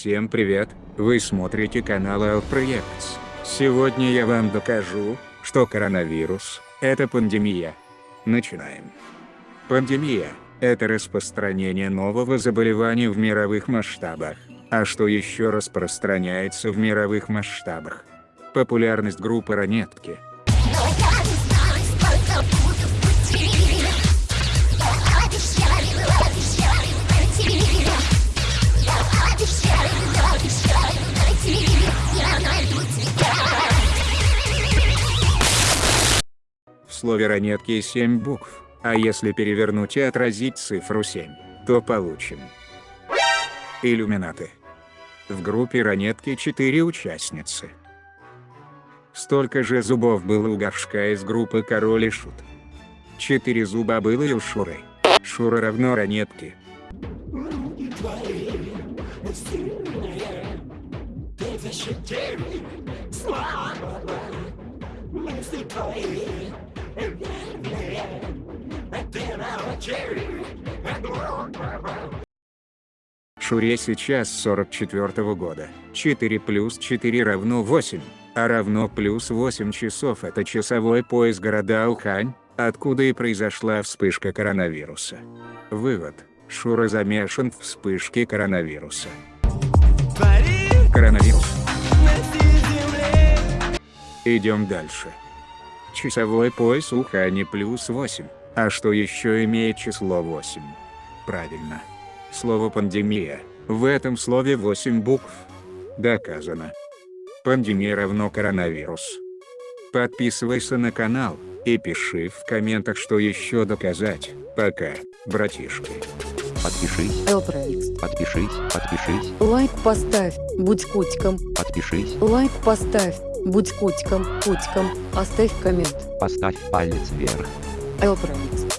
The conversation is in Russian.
Всем привет, вы смотрите канал L-Projects. Сегодня я вам докажу, что коронавирус – это пандемия. Начинаем. Пандемия – это распространение нового заболевания в мировых масштабах. А что еще распространяется в мировых масштабах? Популярность группы Ранетки – слове ранетки 7 букв, а если перевернуть и отразить цифру 7, то получим. Иллюминаты. В группе ранетки 4 участницы. Столько же зубов было у горшка из группы Король и Шут. Четыре зуба было и у Шуры. Шура равно ранетке. Шуре сейчас 44 -го года. 4 плюс 4 равно 8, а равно плюс 8 часов это часовой пояс города Ухань, откуда и произошла вспышка коронавируса. Вывод. Шура замешан в вспышке коронавируса. Коронавирус. Идем дальше. Часовой пояс Ухани плюс 8. А что еще имеет число 8? Правильно. Слово «пандемия». В этом слове 8 букв. Доказано. Пандемия равно коронавирус. Подписывайся на канал, и пиши в комментах, что еще доказать. Пока, братишки. Подпишись. Элпроикс. Подпишись. Подпишись. Лайк поставь. Будь котиком. Подпишись. Лайк поставь. Будь котиком. Котиком. Оставь коммент. Поставь палец вверх. Элпроикс.